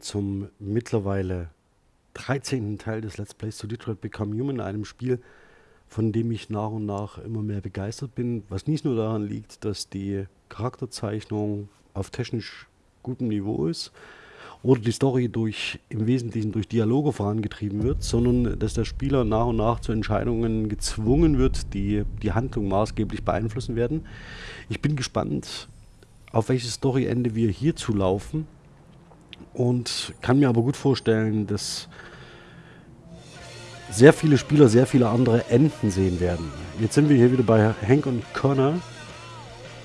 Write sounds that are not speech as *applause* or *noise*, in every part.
zum mittlerweile 13. Teil des Let's Plays zu Detroit Become Human, einem Spiel, von dem ich nach und nach immer mehr begeistert bin, was nicht nur daran liegt, dass die Charakterzeichnung auf technisch gutem Niveau ist oder die Story durch im Wesentlichen durch Dialoge vorangetrieben wird, sondern dass der Spieler nach und nach zu Entscheidungen gezwungen wird, die die Handlung maßgeblich beeinflussen werden. Ich bin gespannt, auf welches Storyende wir hier zulaufen und kann mir aber gut vorstellen, dass sehr viele Spieler sehr viele andere Enden sehen werden. Jetzt sind wir hier wieder bei Hank und Connor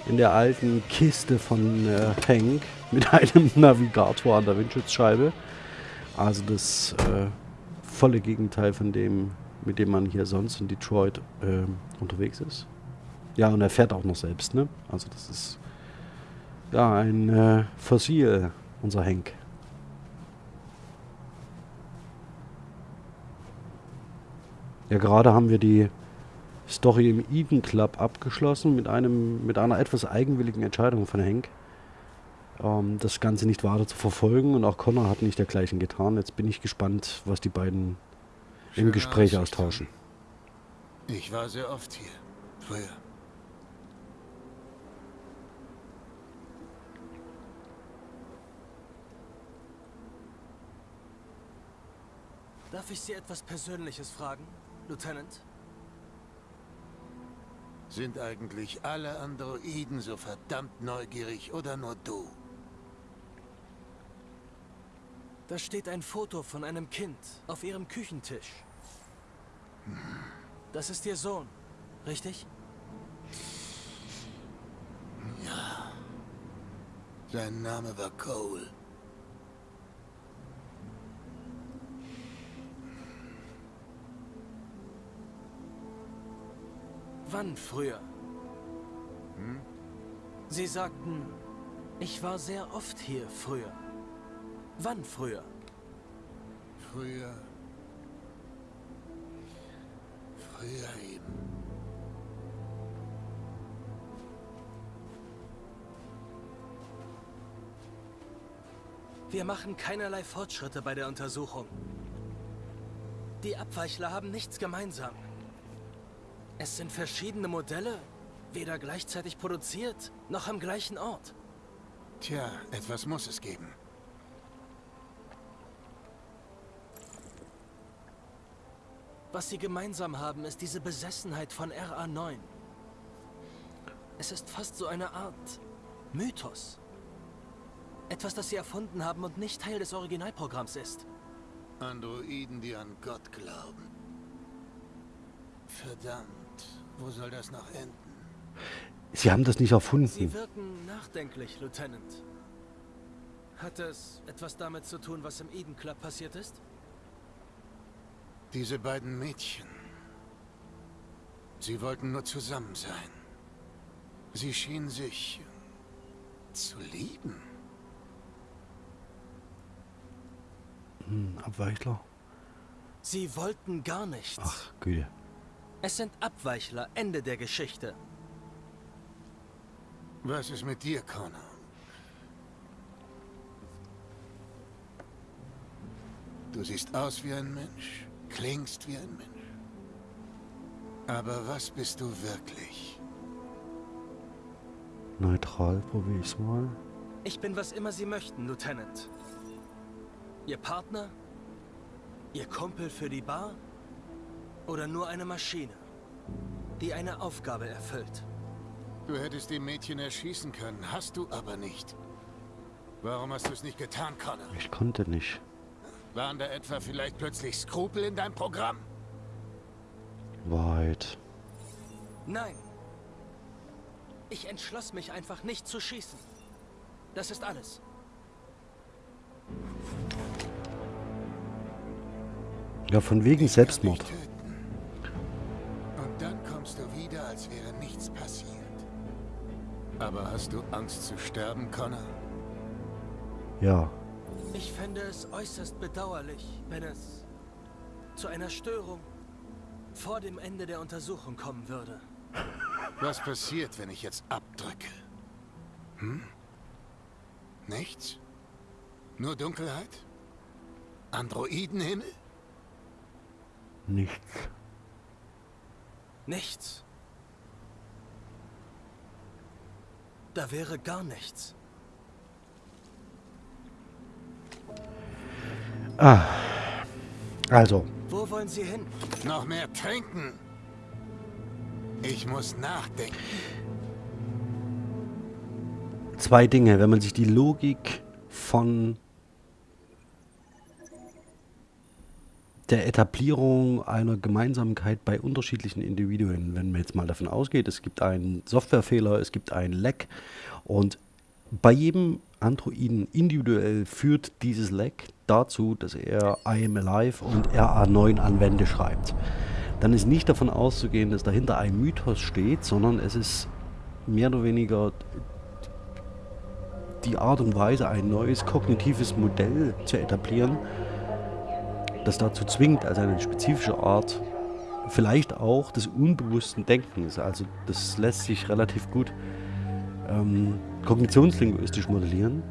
in der alten Kiste von äh, Hank mit *laughs* einem Navigator an der Windschutzscheibe. Also das äh, volle Gegenteil von dem, mit dem man hier sonst in Detroit äh, unterwegs ist. Ja, und er fährt auch noch selbst, ne? Also das ist ja ein äh, Fossil, unser Hank. Ja, gerade haben wir die Story im Eden Club abgeschlossen mit einem mit einer etwas eigenwilligen Entscheidung von Hank, ähm, das Ganze nicht weiter zu verfolgen und auch Connor hat nicht dergleichen getan. Jetzt bin ich gespannt, was die beiden Schöne im Gespräch Aussicht austauschen. Ich war sehr oft hier, früher. Darf ich Sie etwas Persönliches fragen? Lieutenant? Sind eigentlich alle Androiden so verdammt neugierig oder nur du? Da steht ein Foto von einem Kind auf ihrem Küchentisch. Das ist ihr Sohn, richtig? Ja. Sein Name war Cole. Wann früher? Hm? Sie sagten, ich war sehr oft hier früher. Wann früher? Früher. Früher eben. Wir machen keinerlei Fortschritte bei der Untersuchung. Die Abweichler haben nichts gemeinsam. Es sind verschiedene Modelle, weder gleichzeitig produziert, noch am gleichen Ort. Tja, etwas muss es geben. Was sie gemeinsam haben, ist diese Besessenheit von RA9. Es ist fast so eine Art Mythos. Etwas, das sie erfunden haben und nicht Teil des Originalprogramms ist. Androiden, die an Gott glauben. Verdammt. Wo soll das noch enden? Sie haben das nicht erfunden. Sie wirken nachdenklich, Lieutenant. Hat es etwas damit zu tun, was im Eden Club passiert ist? Diese beiden Mädchen. Sie wollten nur zusammen sein. Sie schienen sich zu lieben. Hm, Abweichler. Sie wollten gar nichts. Ach, Güte. Es sind Abweichler, Ende der Geschichte. Was ist mit dir, Connor? Du siehst aus wie ein Mensch, klingst wie ein Mensch. Aber was bist du wirklich? Neutral, probier ich's mal. Ich bin was immer Sie möchten, Lieutenant. Ihr Partner? Ihr Kumpel für die Bar? Oder nur eine Maschine, die eine Aufgabe erfüllt. Du hättest die Mädchen erschießen können, hast du aber nicht. Warum hast du es nicht getan, Connor? Ich konnte nicht. Waren da etwa vielleicht plötzlich Skrupel in deinem Programm? Wahrheit. Nein. Ich entschloss mich einfach nicht zu schießen. Das ist alles. Ja, von wegen Selbstmord. Als wäre nichts passiert. Aber hast du Angst zu sterben, Connor? Ja. Ich fände es äußerst bedauerlich, wenn es zu einer Störung vor dem Ende der Untersuchung kommen würde. Was passiert, wenn ich jetzt abdrücke? Hm? Nichts? Nur Dunkelheit? Androidenhimmel? Nichts. Nichts. Da wäre gar nichts. Ah. Also, Wo wollen Sie hin? Noch mehr trinken? Ich muss nachdenken. zwei Dinge. Wenn man sich die Logik von der Etablierung einer Gemeinsamkeit bei unterschiedlichen Individuen, wenn man jetzt mal davon ausgeht, es gibt einen Softwarefehler, es gibt einen Leck und bei jedem Androiden individuell führt dieses Leck dazu, dass er I am Alive und RA9 an Wände schreibt. Dann ist nicht davon auszugehen, dass dahinter ein Mythos steht, sondern es ist mehr oder weniger die Art und Weise, ein neues kognitives Modell zu etablieren, das dazu zwingt, also eine spezifische Art, vielleicht auch des unbewussten Denkens. Also das lässt sich relativ gut ähm, kognitionslinguistisch modellieren.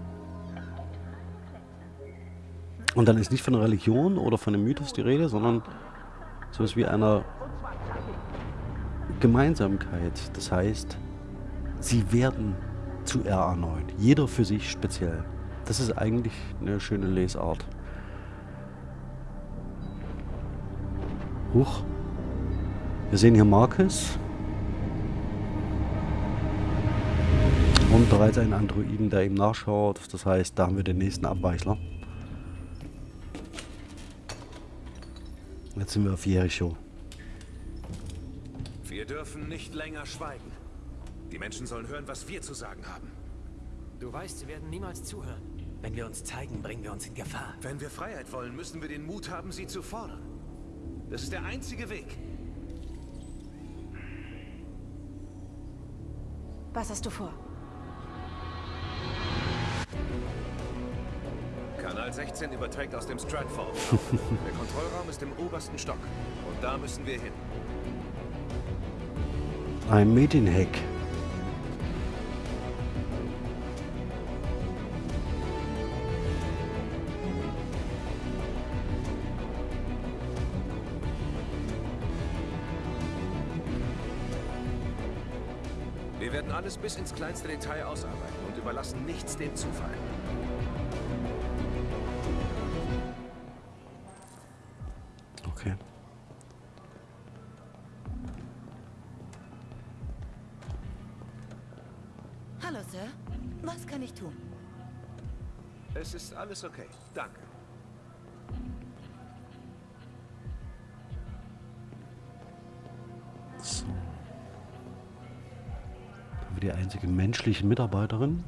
Und dann ist nicht von einer Religion oder von einem Mythos die Rede, sondern sowas wie einer Gemeinsamkeit. Das heißt, sie werden zu RA9. Jeder für sich speziell. Das ist eigentlich eine schöne Lesart. Huch. Wir sehen hier Marcus. Und bereits einen Androiden, der ihm nachschaut. Das heißt, da haben wir den nächsten Abweichler. Jetzt sind wir auf Jericho. Wir dürfen nicht länger schweigen. Die Menschen sollen hören, was wir zu sagen haben. Du weißt, sie werden niemals zuhören. Wenn wir uns zeigen, bringen wir uns in Gefahr. Wenn wir Freiheit wollen, müssen wir den Mut haben, sie zu fordern. Das ist der einzige Weg. Was hast du vor? Kanal 16 überträgt aus dem Stratfall. *laughs* der Kontrollraum ist im obersten Stock. Und da müssen wir hin. Ein Medienhack. Bis ins kleinste Detail ausarbeiten und überlassen nichts dem Zufall. Okay. Hallo, Sir. Was kann ich tun? Es ist alles okay. Danke. Wir die einzige menschliche Mitarbeiterin.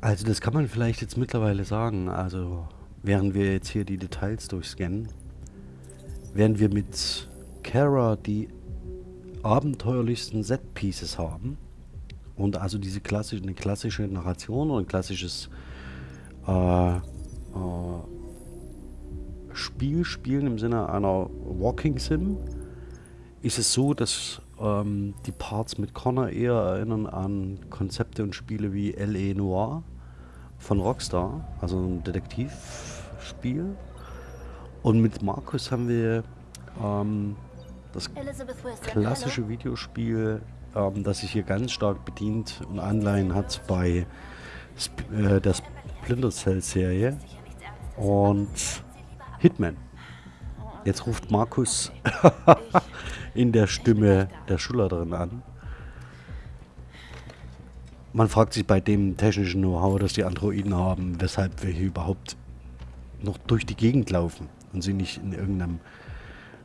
Also das kann man vielleicht jetzt mittlerweile sagen. Also während wir jetzt hier die Details durchscannen, während wir mit Kara die abenteuerlichsten Set-Pieces haben und also diese klassische, eine klassische Narration oder ein klassisches äh, äh, Spiel spielen im Sinne einer Walking Sim, ist es so, dass ähm, die Parts mit Connor eher erinnern an Konzepte und Spiele wie L.A. Noir von Rockstar, also ein Detektivspiel. Und mit Markus haben wir ähm, das klassische Videospiel, ähm, das sich hier ganz stark bedient und Anleihen hat bei Sp äh, der Splinter Cell Serie und Hitman. Jetzt ruft Markus *laughs* in der Stimme der Schülerin an. Man fragt sich bei dem technischen Know-how, das die Androiden haben, weshalb wir hier überhaupt noch durch die Gegend laufen und sie nicht in irgendeinem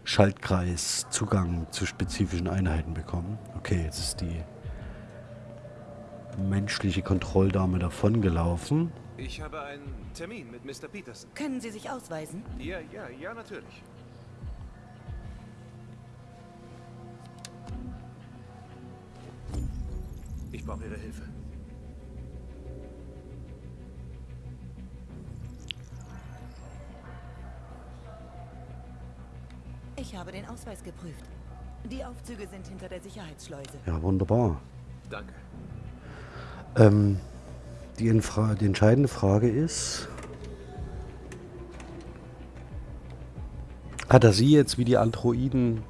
Schaltkreis Zugang zu spezifischen Einheiten bekommen. Okay, jetzt ist die menschliche Kontrolldame davongelaufen. Ich habe einen Termin mit Mr. Peterson. Können Sie sich ausweisen? Ja, ja, ja, natürlich. Ich brauche Ihre Hilfe. Ich habe den Ausweis geprüft. Die Aufzüge sind hinter der Sicherheitsschleuse. Ja, wunderbar. Danke. Ähm, die, Infra die entscheidende Frage ist, hat er sie jetzt wie die Androiden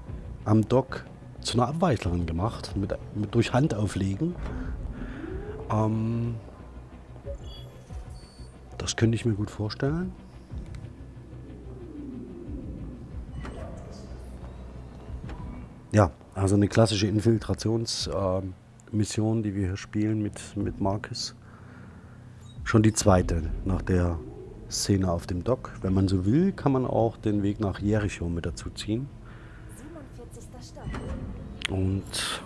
am Dock zu einer Abweichlerin gemacht, mit, mit durch Hand auflegen? Ähm, das könnte ich mir gut vorstellen. Ja, also eine klassische Infiltrationsmission, die wir hier spielen mit, mit Marcus. Schon die zweite nach der Szene auf dem Dock. Wenn man so will, kann man auch den Weg nach Jericho mit dazu ziehen. 47. Stock. Und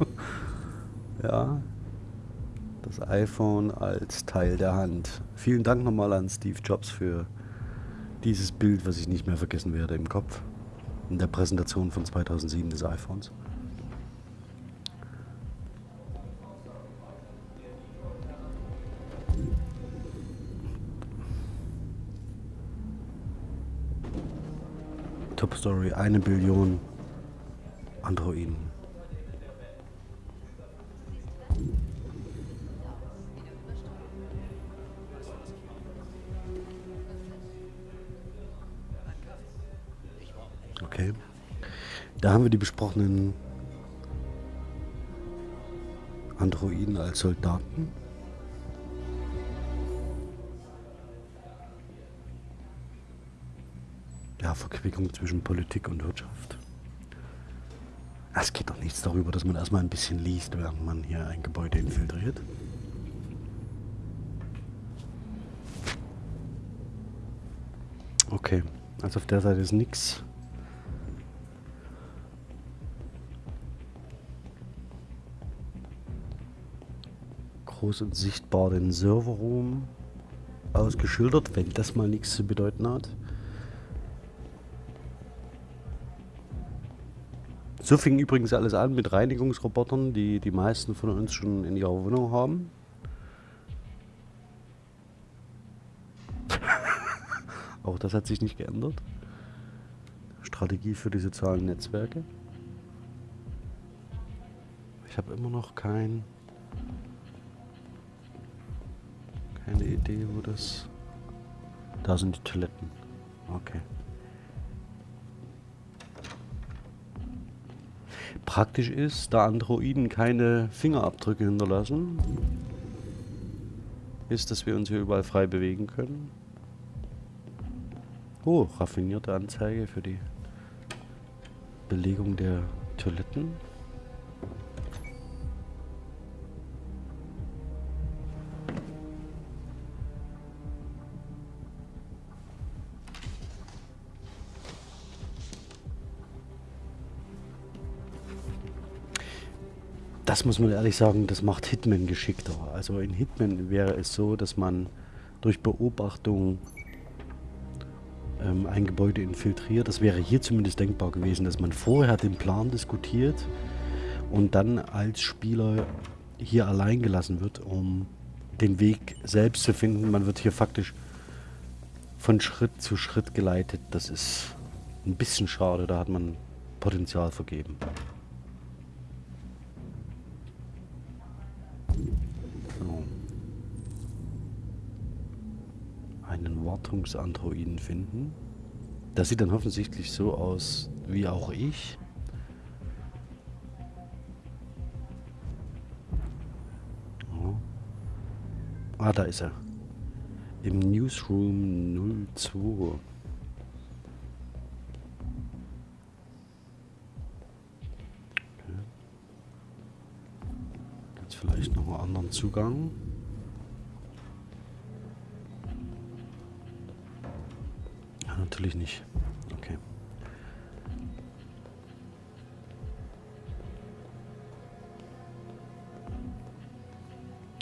*laughs* das iPhone als Teil der Hand. Vielen Dank nochmal an Steve Jobs für dieses Bild, was ich nicht mehr vergessen werde im Kopf. In der Präsentation von 2007 des iPhones. Top Story, eine Billion Androiden. Da haben wir die besprochenen Androiden als Soldaten. Ja, Verquickung zwischen Politik und Wirtschaft. Es geht doch nichts darüber, dass man erstmal ein bisschen liest, während man hier ein Gebäude infiltriert. Okay, also auf der Seite ist nichts. Groß und sichtbar den Serverroom ausgeschildert, wenn das mal nichts zu bedeuten hat. So fing übrigens alles an mit Reinigungsrobotern, die die meisten von uns schon in ihrer Wohnung haben. *laughs* Auch das hat sich nicht geändert. Strategie für die sozialen Netzwerke. Ich habe immer noch kein Idee, wo das. Da sind die Toiletten. Okay. Praktisch ist, da Androiden keine Fingerabdrücke hinterlassen, ist, dass wir uns hier überall frei bewegen können. Oh, raffinierte Anzeige für die Belegung der Toiletten. Das muss man ehrlich sagen, das macht Hitman geschickter. Also in Hitman wäre es so, dass man durch Beobachtung ähm, ein Gebäude infiltriert. Das wäre hier zumindest denkbar gewesen, dass man vorher den Plan diskutiert und dann als Spieler hier allein gelassen wird, um den Weg selbst zu finden. Man wird hier faktisch von Schritt zu Schritt geleitet. Das ist ein bisschen schade, da hat man Potenzial vergeben. Einen Wartungsandroiden finden. Das sieht dann offensichtlich so aus wie auch ich. Oh. Ah, da ist er. Im Newsroom 02. Jetzt vielleicht noch einen anderen Zugang. Natürlich nicht. Okay.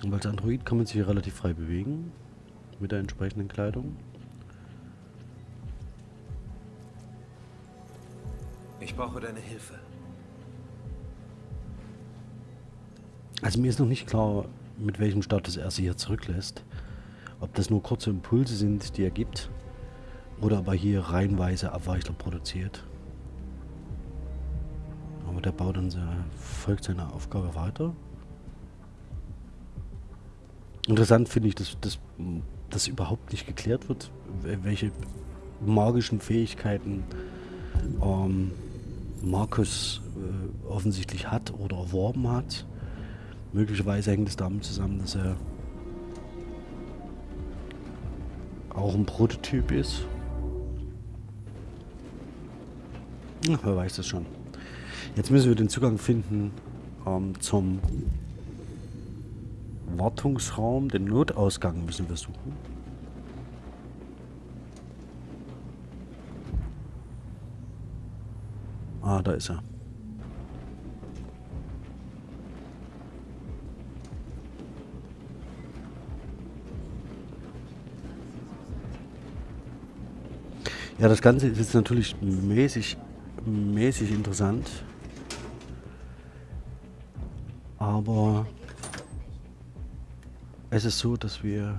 Und als Android kann man sich hier relativ frei bewegen. Mit der entsprechenden Kleidung. Ich brauche deine Hilfe. Also mir ist noch nicht klar, mit welchem Status er sie hier zurücklässt. Ob das nur kurze Impulse sind, die er gibt, oder ob er hier reihenweise Abweichler produziert. Aber der baut dann folgt seiner Aufgabe weiter. Interessant finde ich, dass das überhaupt nicht geklärt wird, welche magischen Fähigkeiten ähm, Markus äh, offensichtlich hat oder erworben hat. Möglicherweise hängt es damit zusammen, dass er auch ein Prototyp ist. Ach, wer weiß das schon. Jetzt müssen wir den Zugang finden ähm, zum Wartungsraum. Den Notausgang müssen wir suchen. Ah, da ist er. Ja, das Ganze ist jetzt natürlich mäßig, mäßig interessant. Aber es ist so, dass wir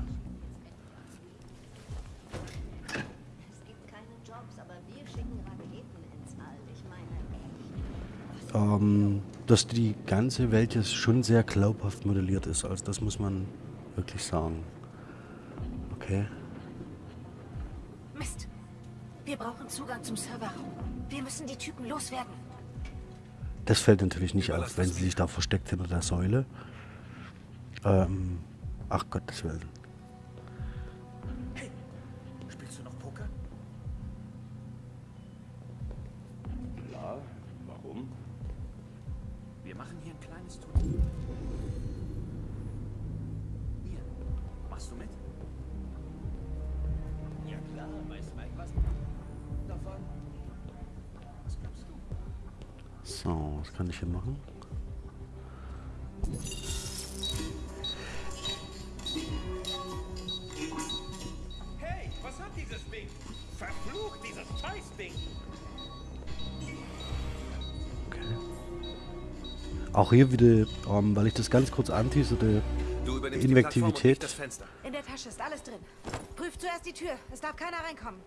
ähm, dass die ganze Welt jetzt schon sehr glaubhaft modelliert ist. Also das muss man wirklich sagen. Okay. Wir brauchen Zugang zum Serverraum. Wir müssen die Typen loswerden. Das fällt natürlich nicht auf, wenn sie sich da versteckt hinter der Säule. Ähm, ach Gottes Willen. Was kann ich hier machen? Hey, was hat dieses Ding? Verflucht dieses Scheißding! Okay. Auch hier wieder, ähm, weil ich das ganz kurz anteaserte, Invektivität. In der Tasche ist alles drin. Prüf zuerst die Tür. Es darf keiner reinkommen.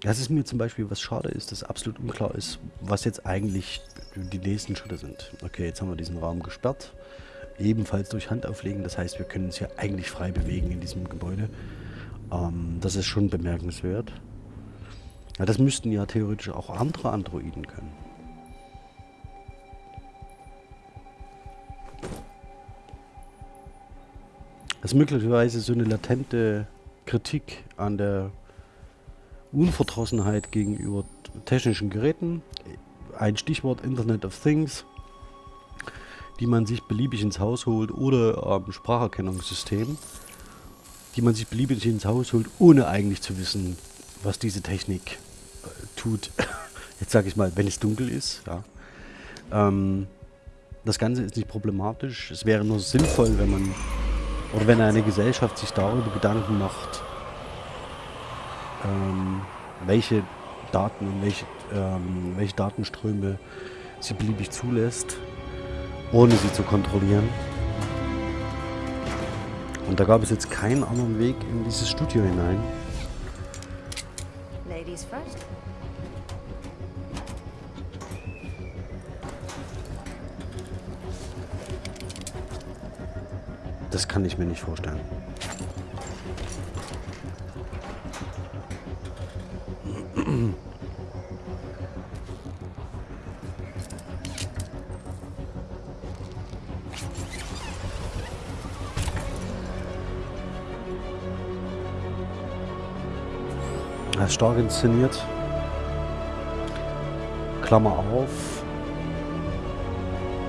Das ist mir zum Beispiel, was schade ist, dass absolut unklar ist, was jetzt eigentlich die nächsten Schritte sind. Okay, jetzt haben wir diesen Raum gesperrt. Ebenfalls durch Handauflegen. Das heißt, wir können uns hier eigentlich frei bewegen in diesem Gebäude. Ähm, das ist schon bemerkenswert. Ja, das müssten ja theoretisch auch andere Androiden können. Das ist möglicherweise so eine latente Kritik an der Unverdrossenheit gegenüber technischen Geräten. Ein Stichwort Internet of Things, die man sich beliebig ins Haus holt oder ähm, Spracherkennungssystem, die man sich beliebig ins Haus holt, ohne eigentlich zu wissen, was diese Technik äh, tut. *laughs* Jetzt sage ich mal, wenn es dunkel ist. Ja. Ähm, das Ganze ist nicht problematisch. Es wäre nur sinnvoll, wenn man oder wenn eine Gesellschaft sich darüber Gedanken macht, ähm, welche Daten und welche, ähm, welche Datenströme sie beliebig zulässt, ohne sie zu kontrollieren. Und da gab es jetzt keinen anderen Weg in dieses Studio hinein. Ladies first. Das kann ich mir nicht vorstellen. Stark inszeniert. Klammer auf.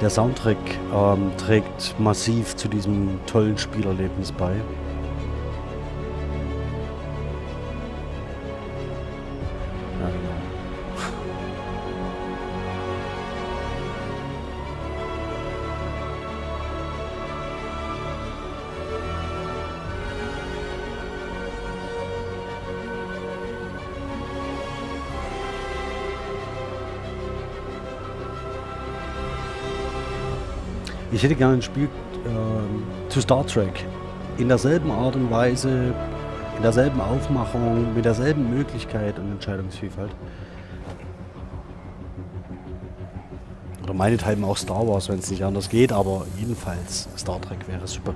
Der Soundtrack ähm, trägt massiv zu diesem tollen Spielerlebnis bei. Hätte gerne ein Spiel äh, zu Star Trek in derselben Art und Weise in derselben Aufmachung, mit derselben Möglichkeit und Entscheidungsvielfalt. Oder meinethalben auch Star Wars, wenn es nicht anders geht, aber jedenfalls Star Trek wäre super.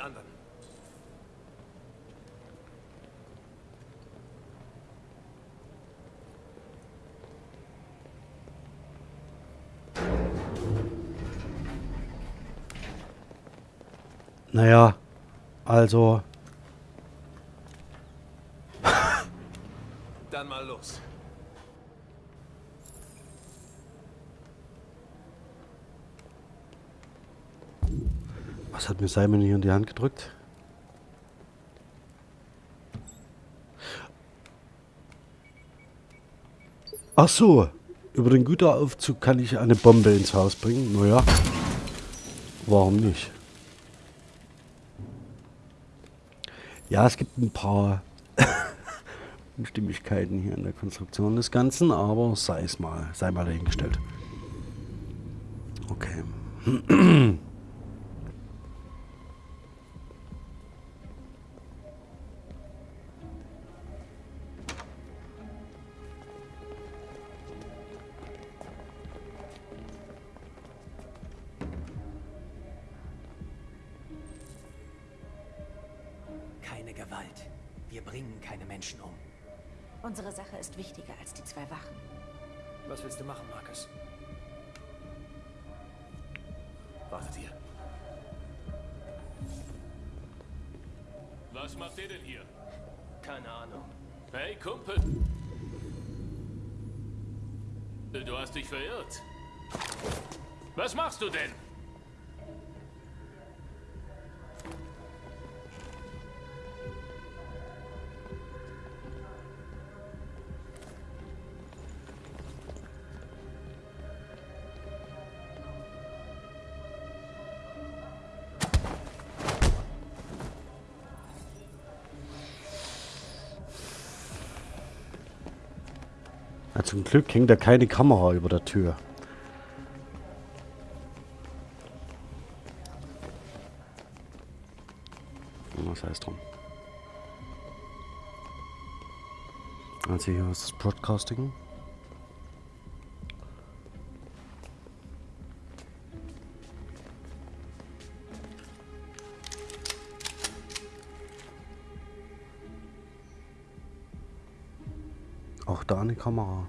Die anderen. Naja, also Dann mal los. Was hat mir Simon hier in die Hand gedrückt? Ach so, über den Güteraufzug kann ich eine Bombe ins Haus bringen. Naja, warum nicht? Ja, es gibt ein paar *laughs* Unstimmigkeiten hier in der Konstruktion des Ganzen, aber sei es mal, sei mal dahingestellt. Okay. *clears throat* zum Glück hängt da keine Kamera über der Tür. Was heißt drum? Also hier ist das Broadcasting. Auch da eine Kamera.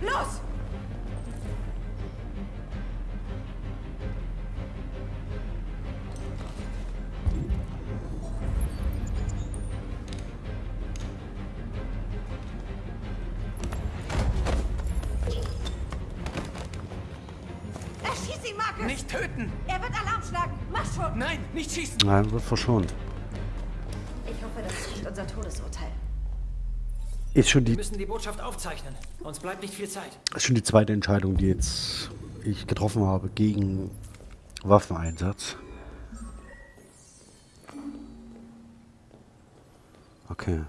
Los! Erschieß ihn, Marcus! Nicht töten! Er wird Alarm schlagen! Mach schon! Nein, nicht schießen! Nein, wird verschont. Ist schon Wir die, müssen die Botschaft aufzeichnen. Uns bleibt nicht viel Zeit. ist schon die zweite Entscheidung, die jetzt ich getroffen habe gegen Waffeneinsatz. Okay.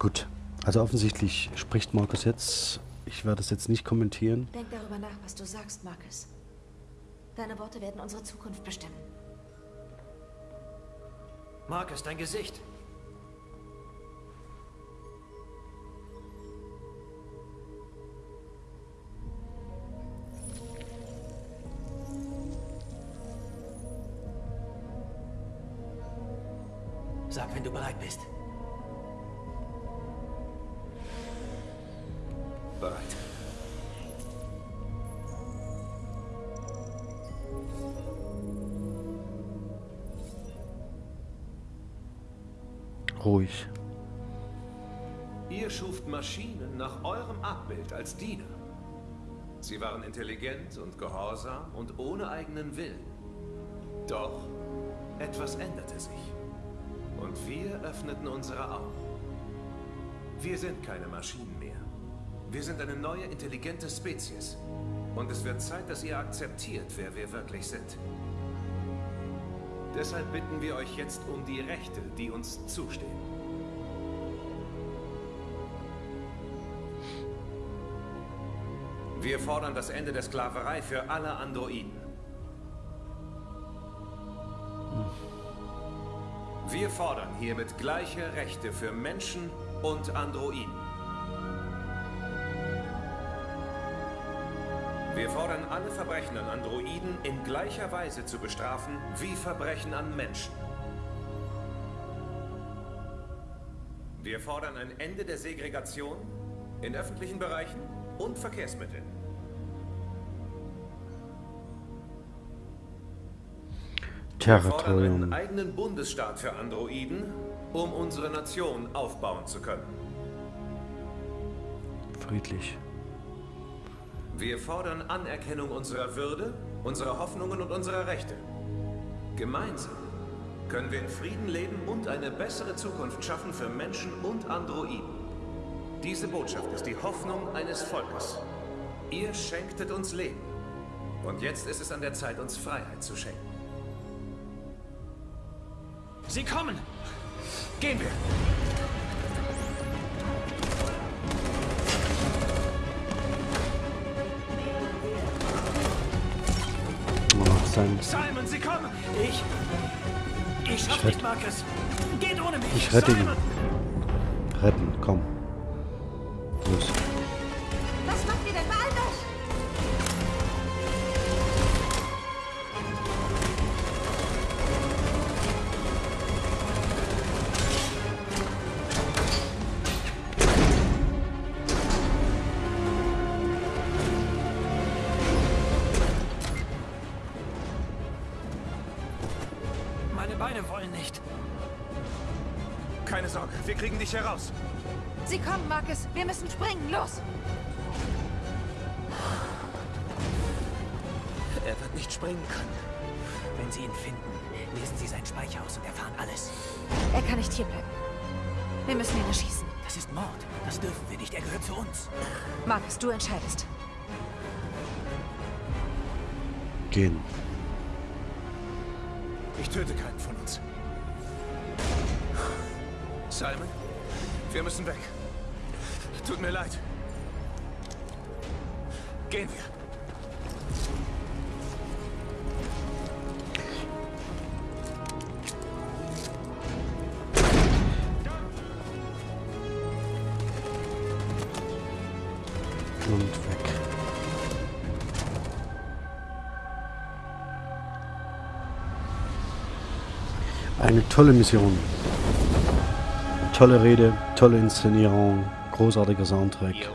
Gut. Also offensichtlich spricht Markus jetzt. Ich werde es jetzt nicht kommentieren. Denk darüber nach, was du sagst, Marcus. Deine Worte werden unsere Zukunft bestimmen. Marcus, dein Gesicht. Sag, wenn du bereit bist. Bereit. Ruhig. Ihr schuft Maschinen nach eurem Abbild als Diener. Sie waren intelligent und gehorsam und ohne eigenen Willen. Doch etwas änderte sich. Und wir öffneten unsere Augen. Wir sind keine Maschinen mehr. Wir sind eine neue, intelligente Spezies. Und es wird Zeit, dass ihr akzeptiert, wer wir wirklich sind. Deshalb bitten wir euch jetzt um die Rechte, die uns zustehen. Wir fordern das Ende der Sklaverei für alle Androiden. Wir fordern hiermit gleiche Rechte für Menschen und Androiden. Wir fordern alle Verbrechen an Androiden in gleicher Weise zu bestrafen wie Verbrechen an Menschen. Wir fordern ein Ende der Segregation in öffentlichen Bereichen und Verkehrsmitteln. Wir fordern einen Territorium. eigenen Bundesstaat für Androiden, um unsere Nation aufbauen zu können. Friedlich. Wir fordern Anerkennung unserer Würde, unserer Hoffnungen und unserer Rechte. Gemeinsam können wir in Frieden leben und eine bessere Zukunft schaffen für Menschen und Androiden. Diese Botschaft ist die Hoffnung eines Volkes. Ihr schenktet uns Leben. Und jetzt ist es an der Zeit, uns Freiheit zu schenken. Sie kommen! Gehen wir! Sein, Simon, Sie kommen! Ich. Ich schaff Ich nicht, Marcus! Geht ohne mich! ich rette ihn. Simon! Retten, komm. Springen können. Wenn Sie ihn finden, lesen Sie sein Speicher aus und erfahren alles. Er kann nicht hierbleiben. Wir müssen ihn erschießen. Das ist Mord. Das dürfen wir nicht. Er gehört zu uns. Marcus, du entscheidest. Gehen. Ich töte keinen von uns. Simon, wir müssen weg. Tut mir leid. Gehen wir. Eine tolle Mission. Tolle Rede, tolle Inszenierung, großartiger Soundtrack.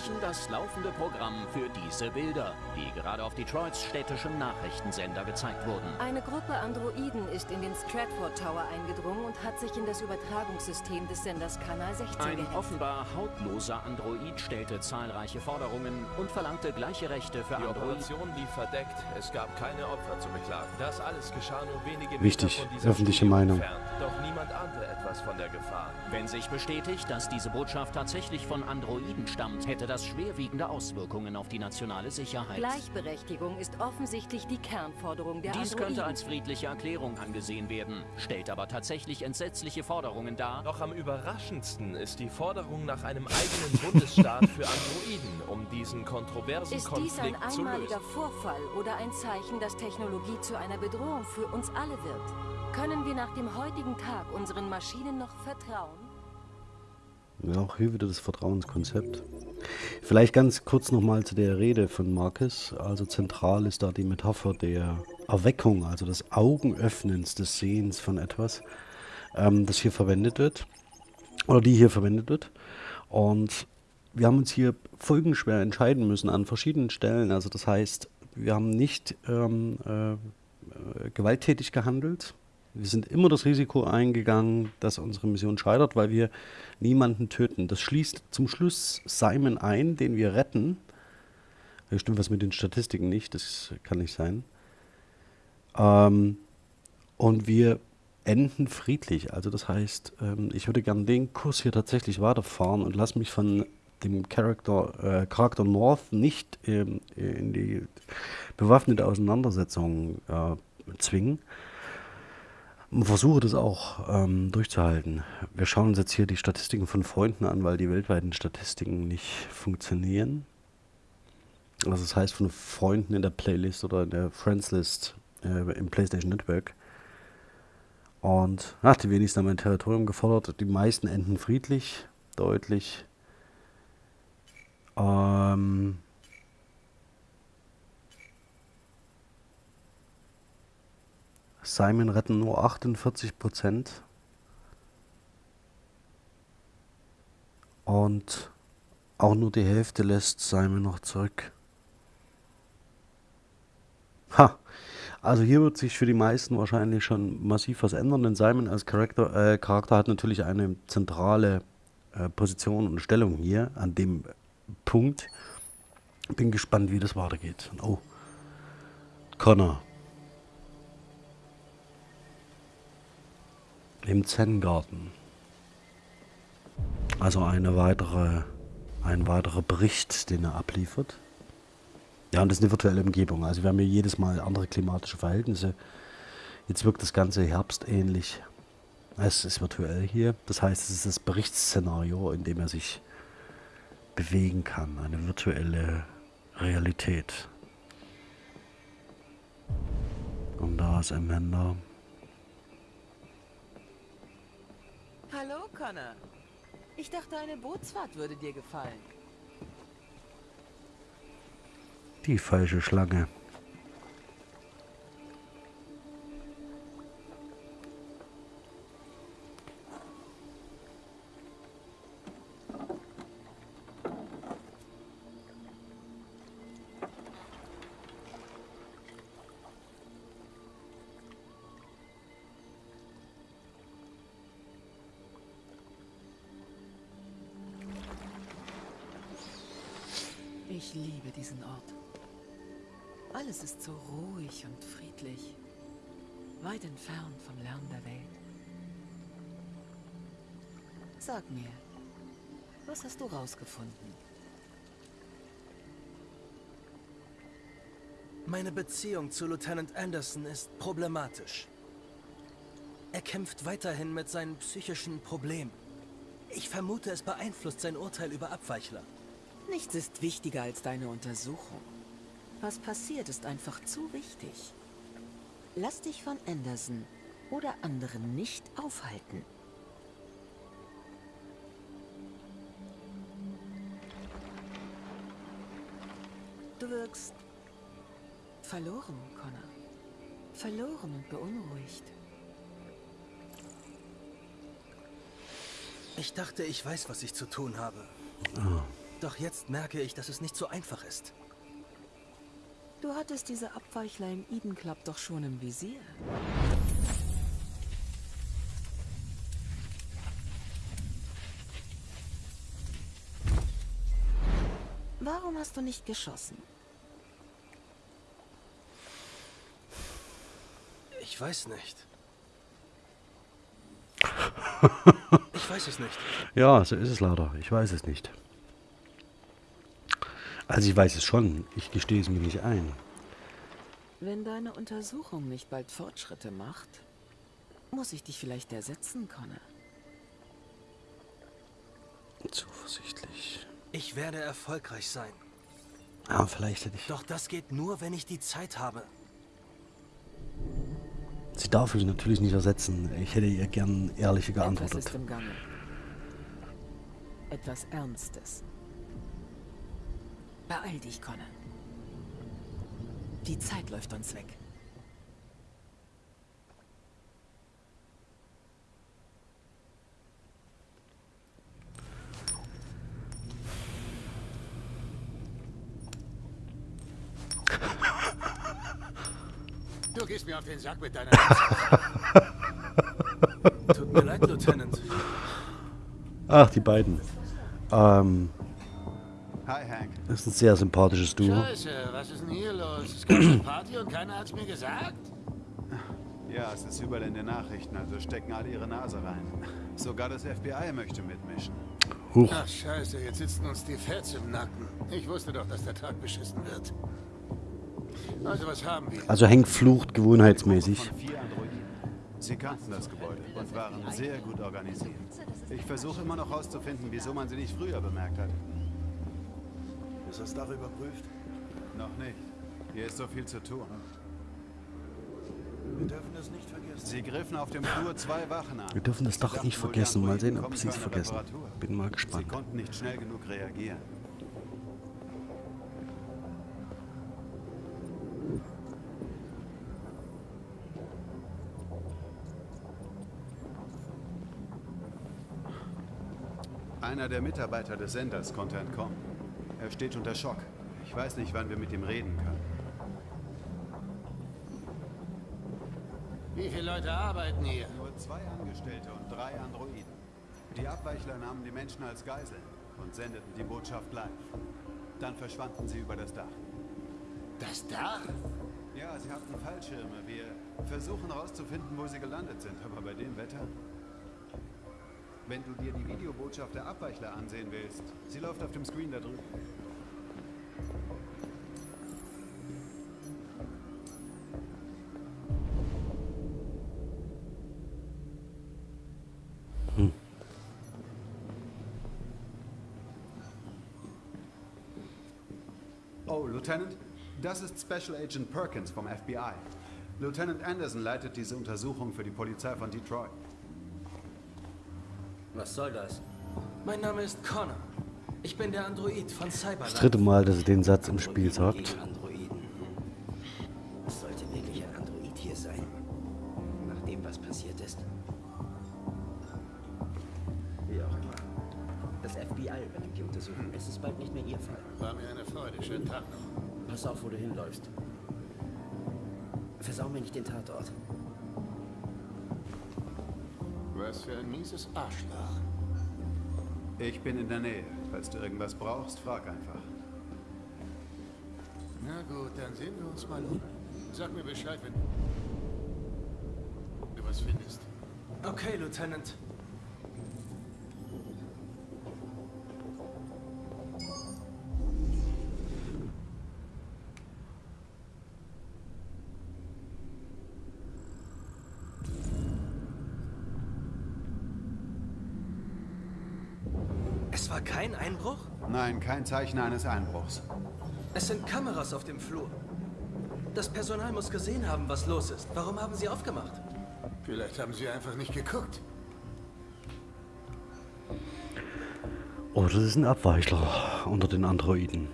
Unterbrechen das laufende Programm für diese Bilder, die gerade auf Detroits städtischem Nachrichtensender gezeigt wurden. Eine Gruppe Androiden ist in den Stratford Tower eingedrungen und hat sich in das Übertragungssystem des Senders Kanal 16 Ein gehackt. offenbar hautloser Android stellte zahlreiche Forderungen und verlangte gleiche Rechte für Die Androiden. Operation lief verdeckt. Es gab keine Opfer zu beklagen. Das alles geschah nur wenige Wichtig, Meter von dieser öffentliche Studio Meinung. entfernt. Doch niemand ahnte etwas von der Gefahr. Wenn sich bestätigt, dass diese Botschaft tatsächlich von Androiden stammt, hätte das schwerwiegende Auswirkungen auf die nationale Sicherheit. Gleichberechtigung ist offensichtlich die Kernforderung der Dies Androiden. könnte als friedliche Erklärung angesehen werden, stellt aber tatsächlich entsetzliche Forderungen dar. Doch am überraschendsten ist die Forderung nach einem eigenen Bundesstaat für Androiden, um diesen kontroversen ist dies ein Konflikt zu einmaliger lösen. Vorfall oder ein Zeichen, dass Technologie zu einer Bedrohung für uns alle wird? Können wir nach dem heutigen Tag unseren Maschinen noch vertrauen? Ja, auch hier wieder das Vertrauenskonzept. Vielleicht ganz kurz nochmal zu der Rede von Marcus. Also zentral ist da die Metapher der Erweckung, also des Augenöffnens, des Sehens von etwas, ähm, das hier verwendet wird. Oder die hier verwendet wird. Und wir haben uns hier folgenschwer entscheiden müssen an verschiedenen Stellen. Also das heißt, wir haben nicht ähm, äh, gewalttätig gehandelt. Wir sind immer das Risiko eingegangen, dass unsere Mission scheitert, weil wir niemanden töten. Das schließt zum Schluss Simon ein, den wir retten. Da stimmt was mit den Statistiken nicht, das kann nicht sein. Ähm, und wir enden friedlich. Also das heißt, ähm, ich würde gerne den Kurs hier tatsächlich weiterfahren und lasse mich von dem Charakter, äh, Charakter North nicht ähm, in die bewaffnete Auseinandersetzung äh, zwingen. Versuche das auch ähm, durchzuhalten. Wir schauen uns jetzt hier die Statistiken von Freunden an, weil die weltweiten Statistiken nicht funktionieren. Also das heißt von Freunden in der Playlist oder in der Friends List äh, im PlayStation Network. Und ach, die wenigsten haben mein Territorium gefordert. Die meisten enden friedlich, deutlich. Ähm, Simon retten nur 48 Prozent. Und auch nur die Hälfte lässt Simon noch zurück. Ha! Also hier wird sich für die meisten wahrscheinlich schon massiv was ändern, denn Simon als Charakter, äh, Charakter hat natürlich eine zentrale äh, Position und Stellung hier an dem Punkt. Bin gespannt, wie das weitergeht. Oh, Connor. Im Zen-Garten. Also eine weitere, ein weiterer Bericht, den er abliefert. Ja, und das ist eine virtuelle Umgebung. Also wir haben hier jedes Mal andere klimatische Verhältnisse. Jetzt wirkt das Ganze herbstähnlich. Es ist virtuell hier. Das heißt, es ist das Berichtsszenario, in dem er sich bewegen kann. Eine virtuelle Realität. Und da ist Amanda. Hallo, Connor. Ich dachte, eine Bootsfahrt würde dir gefallen. Die falsche Schlange. Ich liebe diesen Ort. Alles ist so ruhig und friedlich. Weit entfernt vom Lärm der Welt. Sag mir, was hast du rausgefunden? Meine Beziehung zu Lieutenant Anderson ist problematisch. Er kämpft weiterhin mit seinen psychischen Problemen. Ich vermute, es beeinflusst sein Urteil über Abweichler. Nichts ist wichtiger als deine Untersuchung. Was passiert, ist einfach zu wichtig. Lass dich von Anderson oder anderen nicht aufhalten. Du wirkst verloren, Connor. Verloren und beunruhigt. Ich dachte, ich weiß, was ich zu tun habe. Oh. Doch jetzt merke ich, dass es nicht so einfach ist. Du hattest diese Abweichler im Eden Club doch schon im Visier. Warum hast du nicht geschossen? Ich weiß nicht. *laughs* Ich weiß es nicht. Ja, so ist es leider. Ich weiß es nicht. Also ich weiß es schon. Ich gestehe es mir nicht ein. Wenn deine Untersuchung nicht bald Fortschritte macht, muss ich dich vielleicht ersetzen, Connor. Zuversichtlich. Ich werde erfolgreich sein. Aber vielleicht hätte ich... Doch das geht nur, wenn ich die Zeit habe. Sie darf mich natürlich nicht ersetzen. Ich hätte ihr gern ehrlicher Etwas geantwortet. ist im Gange. Etwas Ernstes. Beeil dich, Connor. Die Zeit läuft uns weg. Du gehst mir auf den Sack mit deiner... Tut mir leid, Lieutenant. Ach, die beiden. Ähm, Hi, Hank. Das ist ein sehr sympathisches Duo. Scheiße, was ist denn hier los? Es gab eine Party und keiner hat's mir gesagt? Ja, es ist überall in den Nachrichten, also stecken alle ihre Nase rein. Sogar das FBI möchte mitmischen. Huch. Ach, scheiße, jetzt sitzen uns die Feds im Nacken. Ich wusste doch, dass der Tag beschissen wird. Also, was haben wir? Also Hank flucht gewohnheitsmäßig. Vier Androiden. Sie kannten das Gebäude und waren sehr gut organisiert. Ich versuche immer noch herauszufinden, wieso man sie nicht früher bemerkt hat. Ist das Dach überprüft? Noch nicht. Hier ist so viel zu tun. Wir dürfen es nicht vergessen. Sie griffen auf dem Flur zwei Wachen an. Wir dürfen das Sie Dach nicht vergessen. Mal sehen, ob sie es vergessen. Bin mal Sie gespannt. konnten nicht schnell genug reagieren. Einer der Mitarbeiter des Senders konnte entkommen. Er steht unter Schock. Ich weiß nicht, wann wir mit ihm reden können. Wie viele Leute arbeiten hier? Nur zwei Angestellte und drei Androiden. Die Abweichler nahmen die Menschen als Geiseln und sendeten die Botschaft live. Dann verschwanden sie über das Dach. Das Dach? Ja, sie hatten Fallschirme. Wir versuchen herauszufinden, wo sie gelandet sind. Aber bei dem Wetter... Wenn du dir die Videobotschaft der Abweichler ansehen willst, sie läuft auf dem Screen da drüben. Oh, Lieutenant, das ist Special Agent Perkins vom FBI. Lieutenant Anderson leitet diese Untersuchung für die Polizei von Detroit. Was soll das? Mein Name ist Connor. Ich bin der Android von Das Cyberland. dritte Mal, dass er den Satz im Spiel sagt. Dann sehen wir uns mal um. Sag mir Bescheid, wenn du was findest. Okay, Lieutenant. Es war kein Einbruch? Nein, kein Zeichen eines Einbruchs. Es sind Kameras auf dem Flur. Das Personal muss gesehen haben, was los ist. Warum haben Sie aufgemacht? Vielleicht haben sie einfach nicht geguckt. Oh, das ist ein Abweichler unter den Androiden.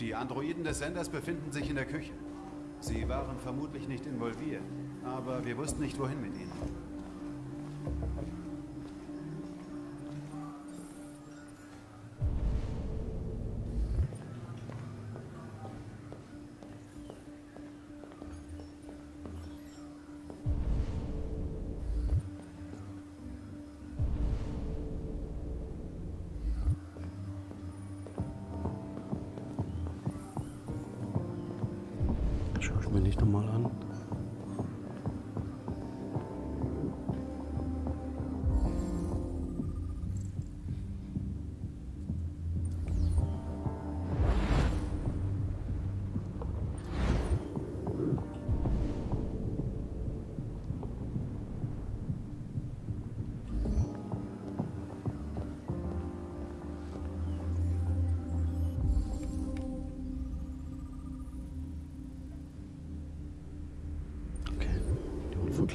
Die Androiden des Senders befinden sich in der Küche. Sie waren vermutlich nicht involviert, aber wir wussten nicht, wohin mit ihnen.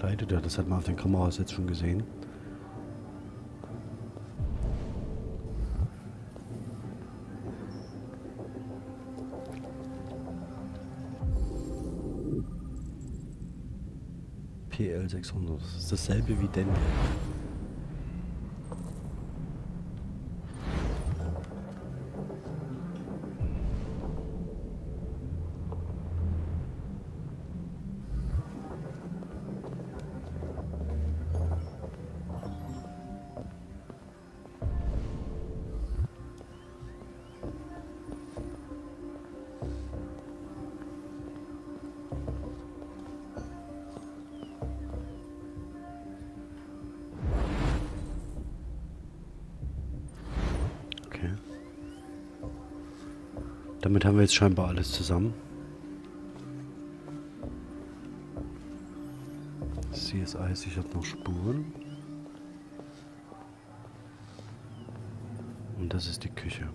Verkleidet, ja, das hat man auf den Kameras jetzt schon gesehen. PL 600, das ist dasselbe wie denn. Damit haben wir jetzt scheinbar alles zusammen. CSI sichert noch Spuren. Und das ist die Küche.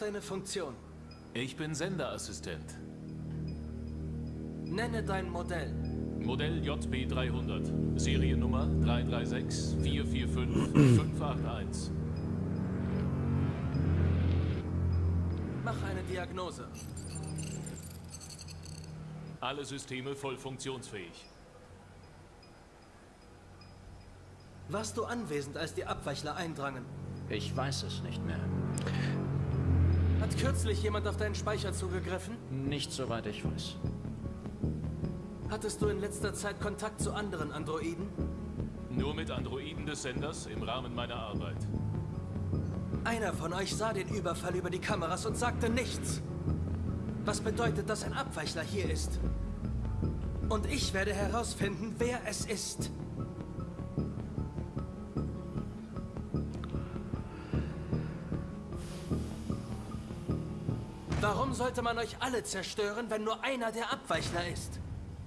Ist deine Funktion? Ich bin Senderassistent. Nenne dein Modell. Modell JB300. Seriennummer 336 445 581. Mach eine Diagnose. Alle Systeme voll funktionsfähig. Warst du anwesend, als die Abweichler eindrangen? Ich weiß es nicht mehr. Hat kürzlich jemand auf deinen Speicher zugegriffen? Nicht soweit ich weiß. Hattest du in letzter Zeit Kontakt zu anderen Androiden? Nur mit Androiden des Senders im Rahmen meiner Arbeit. Einer von euch sah den Überfall über die Kameras und sagte nichts. Was bedeutet, dass ein Abweichler hier ist? Und ich werde herausfinden, wer es ist. Warum sollte man euch alle zerstören, wenn nur einer der Abweichler ist?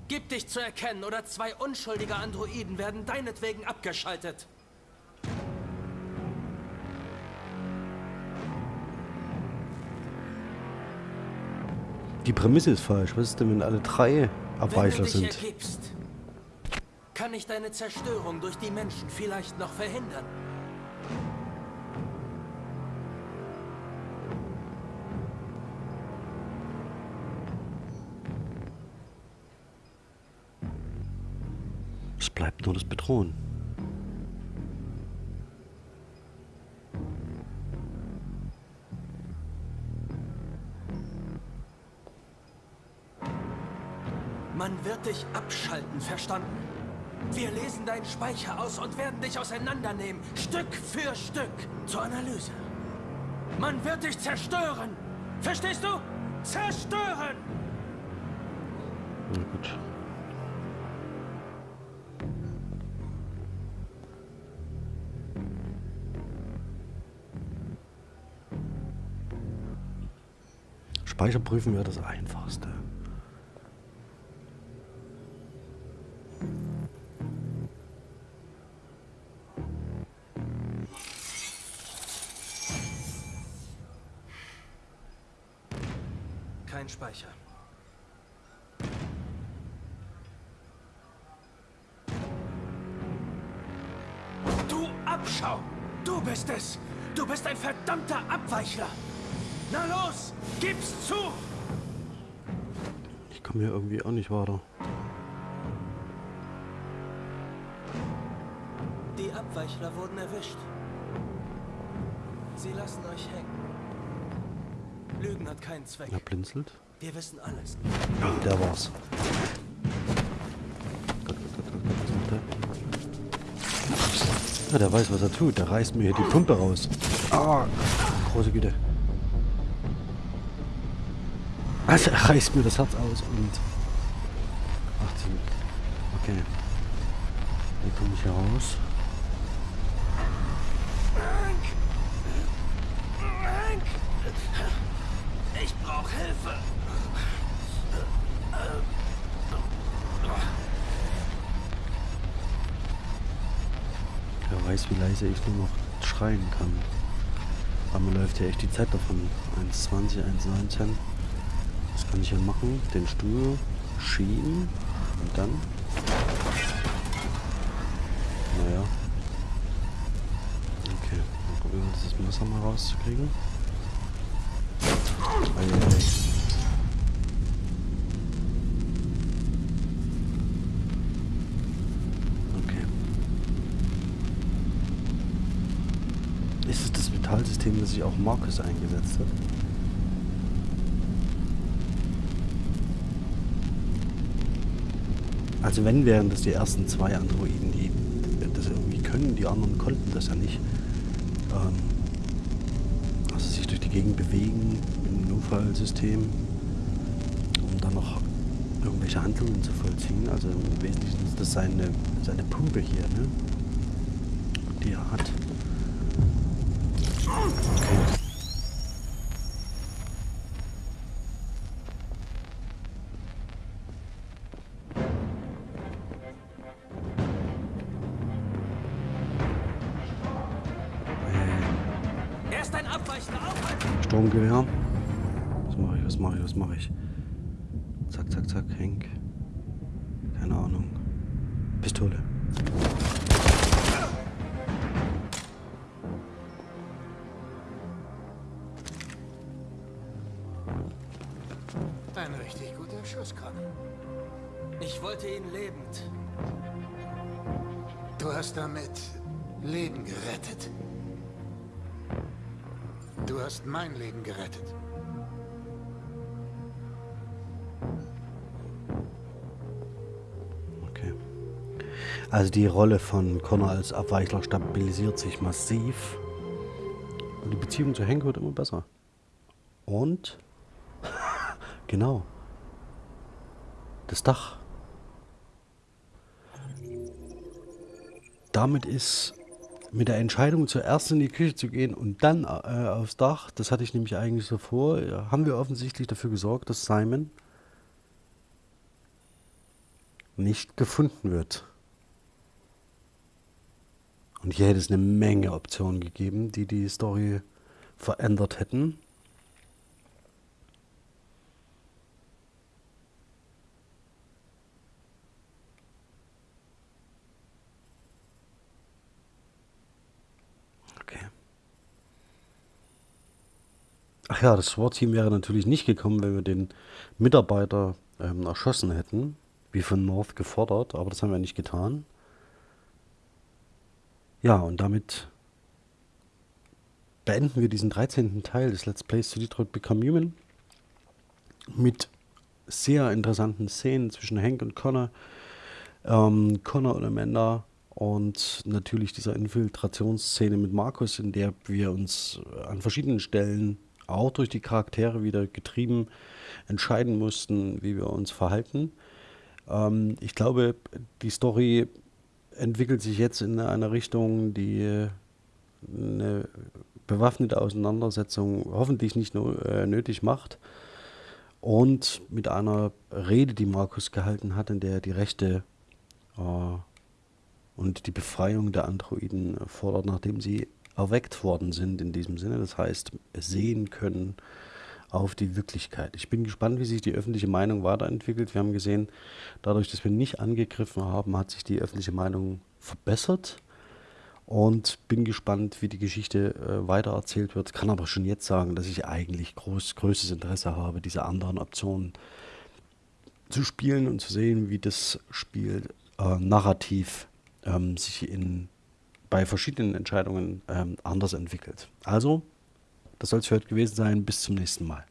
Gib dich zu erkennen oder zwei unschuldige Androiden werden deinetwegen abgeschaltet. Die Prämisse ist falsch. Was ist denn, wenn alle drei Abweichler wenn du dich sind? Ergibst, kann ich deine Zerstörung durch die Menschen vielleicht noch verhindern. Bedrohen. Man wird dich abschalten, verstanden? Wir lesen deinen Speicher aus und werden dich auseinandernehmen, Stück für Stück, zur Analyse. Man wird dich zerstören! Verstehst du? Zerstören! Na gut. Speicher prüfen wäre das einfachste. Ich komme hier irgendwie auch nicht weiter. Die Abweichler wurden erwischt. Sie lassen euch hängen. Lügen hat keinen Zweck. Er blinzelt. Wir wissen alles. Der war's. Gott, Gott, Gott, Gott, Gott, was macht der? Ja, der weiß, was er tut. Der reißt mir hier die Pumpe raus. Ah, große Güte. Also, reißt mir das Herz aus und... 18. Okay. Wie komme ich hier raus? Ich brauche Hilfe! Wer weiß, wie leise ich nur noch schreien kann. Aber mir läuft ja echt die Zeit davon. 1,20, 1,19. Kann ich hier machen? Den Stuhl schieben und dann. Naja. Okay, dann probieren wir das Messer mal rauszukriegen. Eieiei. Okay. Ist es das Metallsystem, das sich auch Marcus eingesetzt hat? Also wenn, wären das die ersten zwei Androiden, die können. Die anderen konnten das ja nicht. Ähm, also sich durch die Gegend bewegen im Notfallsystem, um dann noch irgendwelche Handlungen zu vollziehen. Also im Wesentlichen ist das seine, seine Pumpe hier, ne? die er hat. Sturmgewehr. Was mache ich, was mache ich, was mache ich? Zack, zack, zack, Henk. Keine Ahnung. Pistole. Ein richtig guter Schuss, Con. Ich wollte ihn lebend. Du hast damit Leben gerettet. Du hast mein Leben gerettet. Okay. Also die Rolle von Connor als Abweichler stabilisiert sich massiv. Und die Beziehung zu Hank wird immer besser. Und? *laughs* genau. Das Dach. Damit ist mit der Entscheidung zuerst in die Küche zu gehen und dann äh, aufs Dach, das hatte ich nämlich eigentlich so vor, ja, haben wir offensichtlich dafür gesorgt, dass Simon nicht gefunden wird. Und hier hätte es eine Menge Optionen gegeben, die die Story verändert hätten. Ach ja, das SWAT-Team wäre natürlich nicht gekommen, wenn wir den Mitarbeiter ähm, erschossen hätten, wie von North gefordert, aber das haben wir nicht getan. Ja, und damit beenden wir diesen 13. Teil des Let's Plays zu Detroit Become Human mit sehr interessanten Szenen zwischen Hank und Connor, ähm, Connor und Amanda und natürlich dieser Infiltrationsszene mit Markus, in der wir uns an verschiedenen Stellen auch durch die Charaktere wieder getrieben entscheiden mussten, wie wir uns verhalten. Ähm, ich glaube, die Story entwickelt sich jetzt in eine Richtung, die eine bewaffnete Auseinandersetzung hoffentlich nicht nur äh, nötig macht. Und mit einer Rede, die Markus gehalten hat, in der er die Rechte äh, und die Befreiung der Androiden fordert, nachdem sie erweckt worden sind in diesem Sinne. Das heißt, sehen können auf die Wirklichkeit. Ich bin gespannt, wie sich die öffentliche Meinung weiterentwickelt. Wir haben gesehen, dadurch, dass wir nicht angegriffen haben, hat sich die öffentliche Meinung verbessert und bin gespannt, wie die Geschichte äh, weitererzählt wird. Kann aber schon jetzt sagen, dass ich eigentlich groß, größtes Interesse habe, diese anderen Optionen zu spielen und zu sehen, wie das Spiel äh, narrativ ähm, sich in bei verschiedenen Entscheidungen ähm, anders entwickelt. Also, das soll es für heute gewesen sein. Bis zum nächsten Mal.